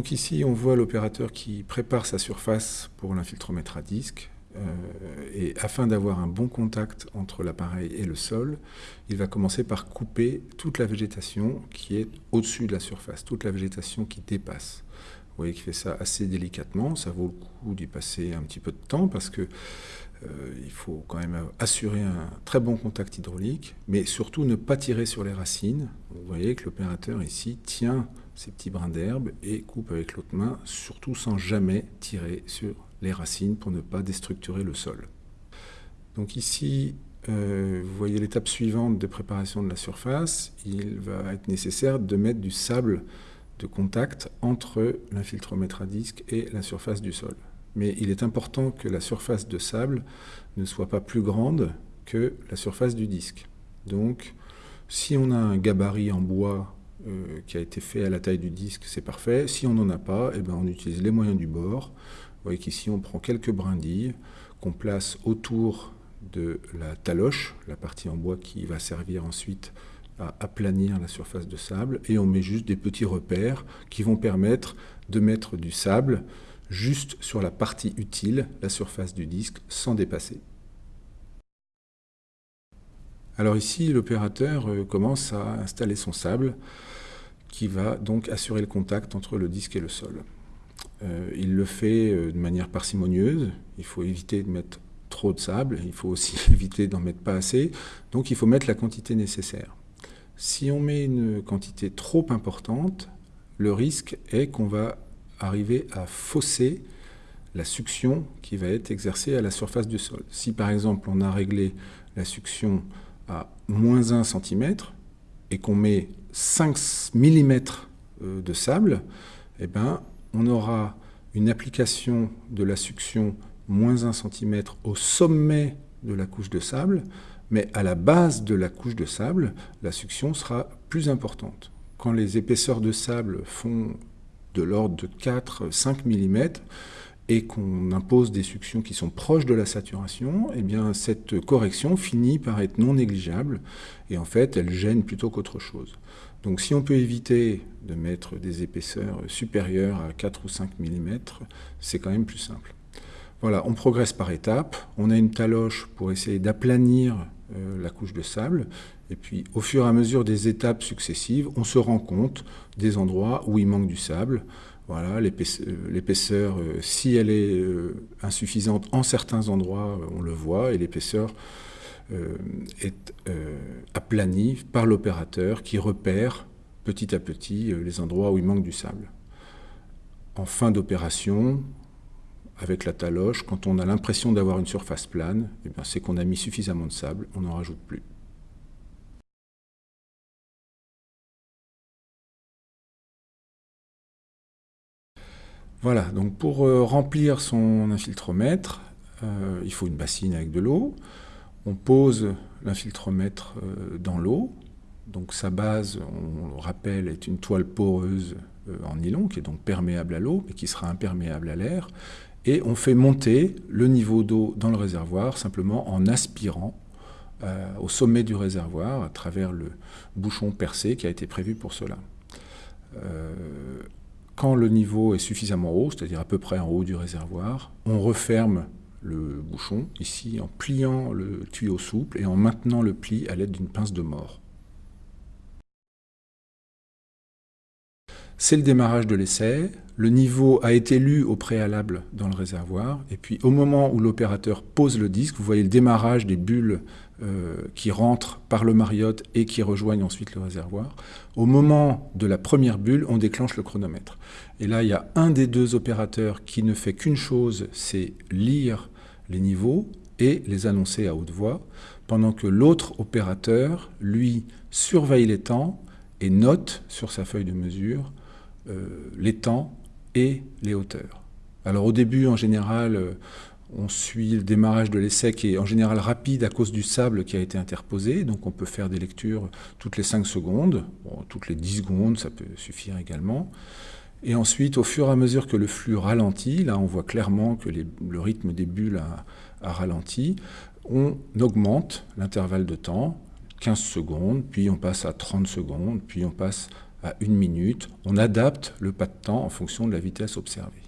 Donc ici, on voit l'opérateur qui prépare sa surface pour l'infiltromètre à disque. Euh, et afin d'avoir un bon contact entre l'appareil et le sol, il va commencer par couper toute la végétation qui est au-dessus de la surface, toute la végétation qui dépasse. Vous voyez qu'il fait ça assez délicatement, ça vaut le coup d'y passer un petit peu de temps parce que euh, faut quand même assurer un très bon contact hydraulique, mais surtout ne pas tirer sur les racines. Vous voyez que l'opérateur ici tient ces petits brins d'herbe et coupe avec l'autre main, surtout sans jamais tirer sur les racines pour ne pas déstructurer le sol. Donc ici, euh, vous voyez l'étape suivante de préparation de la surface. Il va être nécessaire de mettre du sable de contact entre l'infiltromètre à disque et la surface du sol. Mais il est important que la surface de sable ne soit pas plus grande que la surface du disque. Donc, si on a un gabarit en bois euh, qui a été fait à la taille du disque, c'est parfait. Si on n'en a pas, eh ben, on utilise les moyens du bord. Vous voyez qu'ici, on prend quelques brindilles qu'on place autour de la taloche, la partie en bois qui va servir ensuite à aplanir la surface de sable, et on met juste des petits repères qui vont permettre de mettre du sable juste sur la partie utile, la surface du disque, sans dépasser. Alors ici, l'opérateur euh, commence à installer son sable qui va donc assurer le contact entre le disque et le sol. Euh, il le fait euh, de manière parcimonieuse, il faut éviter de mettre trop de sable, il faut aussi éviter d'en mettre pas assez, donc il faut mettre la quantité nécessaire. Si on met une quantité trop importante, le risque est qu'on va arriver à fausser la suction qui va être exercée à la surface du sol. Si par exemple on a réglé la suction à moins 1 cm et qu'on met 5 mm euh, de sable, eh ben, on aura une application de la suction moins 1 cm au sommet de la couche de sable, mais à la base de la couche de sable, la suction sera plus importante. Quand les épaisseurs de sable font de l'ordre de 4-5 mm et qu'on impose des suctions qui sont proches de la saturation, eh bien cette correction finit par être non négligeable et en fait elle gêne plutôt qu'autre chose. Donc si on peut éviter de mettre des épaisseurs supérieures à 4 ou 5 mm, c'est quand même plus simple. Voilà, on progresse par étapes. On a une taloche pour essayer d'aplanir euh, la couche de sable. Et puis, au fur et à mesure des étapes successives, on se rend compte des endroits où il manque du sable. Voilà, l'épaisseur, euh, si elle est euh, insuffisante en certains endroits, on le voit, et l'épaisseur est aplanie par l'opérateur qui repère petit à petit les endroits où il manque du sable. En fin d'opération, avec la taloche, quand on a l'impression d'avoir une surface plane, eh c'est qu'on a mis suffisamment de sable, on n'en rajoute plus. Voilà, donc pour euh, remplir son infiltromètre, euh, il faut une bassine avec de l'eau. On pose l'infiltromètre euh, dans l'eau. Donc sa base, on le rappelle, est une toile poreuse en nylon qui est donc perméable à l'eau, mais qui sera imperméable à l'air et on fait monter le niveau d'eau dans le réservoir simplement en aspirant au sommet du réservoir à travers le bouchon percé qui a été prévu pour cela. Quand le niveau est suffisamment haut, c'est-à-dire à peu près en haut du réservoir, on referme le bouchon, ici en pliant le tuyau souple et en maintenant le pli à l'aide d'une pince de mort. C'est le démarrage de l'essai. Le niveau a été lu au préalable dans le réservoir. Et puis au moment où l'opérateur pose le disque, vous voyez le démarrage des bulles euh, qui rentrent par le mariotte et qui rejoignent ensuite le réservoir. Au moment de la première bulle, on déclenche le chronomètre. Et là, il y a un des deux opérateurs qui ne fait qu'une chose, c'est lire les niveaux et les annoncer à haute voix, pendant que l'autre opérateur, lui, surveille les temps et note sur sa feuille de mesure euh, les temps et les hauteurs. Alors au début, en général, euh, on suit le démarrage de l'essai qui est en général rapide à cause du sable qui a été interposé, donc on peut faire des lectures toutes les 5 secondes, toutes les 10 secondes, ça peut suffire également. Et ensuite, au fur et à mesure que le flux ralentit, là on voit clairement que le rythme des bulles a, a ralenti, on augmente l'intervalle de temps, 15 secondes, puis on passe à 30 secondes, puis on passe à une minute. On adapte le pas de temps en fonction de la vitesse observée.